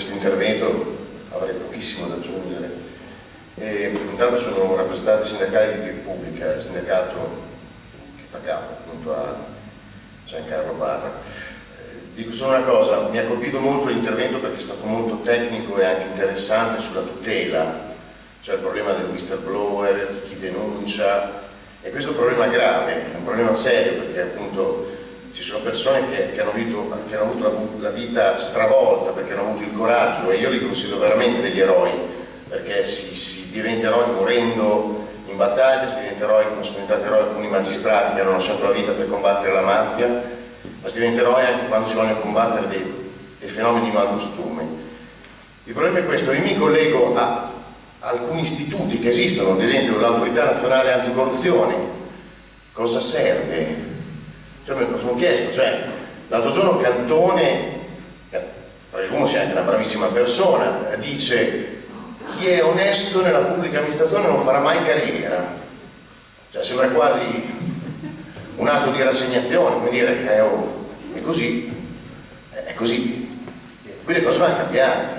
questo intervento avrei pochissimo da aggiungere. E, intanto sono un rappresentante sindacale di Repubblica, il sindacato che fa capo appunto a Giancarlo Barra. Eh, dico solo una cosa, mi ha colpito molto l'intervento perché è stato molto tecnico e anche interessante sulla tutela, cioè il problema del whistleblower, di chi denuncia, e questo è un problema grave, è un problema serio perché appunto ci sono persone che, che, hanno, avuto, che hanno, avuto, la, la, vita stravolta perché hanno avuto il coraggio e io li considero veramente degli eroi perché si, si diventa eroi morendo in battaglia, si diventa eroi come sono diventati eroi alcuni magistrati che hanno lasciato la vita per combattere la mafia ma si diventa eroi anche quando si vogliono combattere dei, dei fenomeni di malcostume il problema è questo, io mi collego a alcuni istituti che esistono, ad esempio l'autorità nazionale anticorruzione cosa serve? Cioè, me lo sono chiesto, cioè, l'altro giorno Cantone, presumo sia anche una bravissima persona, dice chi è onesto nella pubblica amministrazione non farà mai carriera. Cioè, sembra quasi un atto di rassegnazione, come dire, eh, è così, è così. Qui le cose vanno cambiate.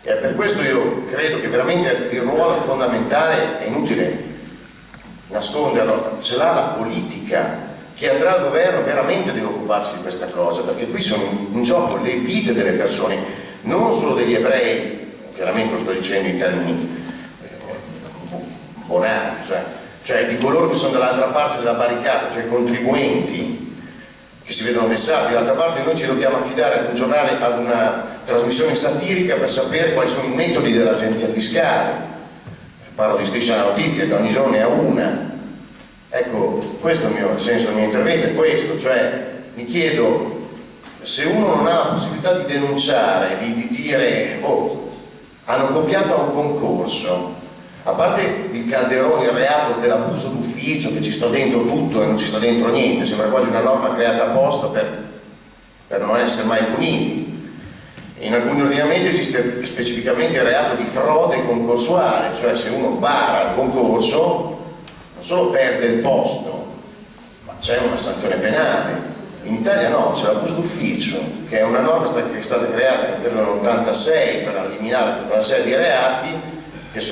E per questo io credo che veramente il ruolo fondamentale è inutile nasconderlo, ce l'ha la politica chi andrà al governo veramente deve occuparsi di questa cosa, perché qui sono in gioco le vite delle persone, non solo degli ebrei, chiaramente lo sto dicendo in termini eh, bonari, cioè, cioè di coloro che sono dall'altra parte della barricata, cioè i contribuenti che si vedono vessati, dall'altra parte noi ci dobbiamo affidare ad un giornale, ad una trasmissione satirica per sapere quali sono i metodi dell'agenzia fiscale, parlo di striscia notizia che ogni giorno ne ha una, Ecco, questo è il, mio, il senso del mio intervento, è questo, cioè mi chiedo se uno non ha la possibilità di denunciare, di, di dire oh, hanno copiato un concorso, a parte il calderone, il reato dell'abuso d'ufficio che ci sta dentro tutto e non ci sta dentro niente, sembra quasi una norma creata apposta per, per non essere mai puniti. In alcuni ordinamenti esiste specificamente il reato di frode concorsuale, cioè se uno bara il concorso non solo perde il posto, ma c'è una sanzione penale. In Italia no, c'è l'abuso d'ufficio, che è una norma che è stata creata nel 86 per eliminare tutta una serie di reati che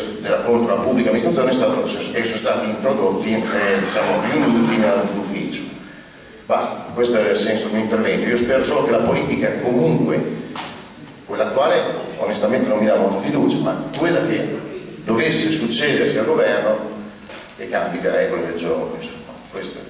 contro la pubblica amministrazione sono stati introdotti, eh, diciamo, riuniti nell'abuso d'ufficio. Basta, questo è il senso del mio intervento. Io spero solo che la politica comunque, quella attuale onestamente non mi dà molta fiducia, ma quella che dovesse succedersi al governo che cambi le regole del gioco, insomma, questo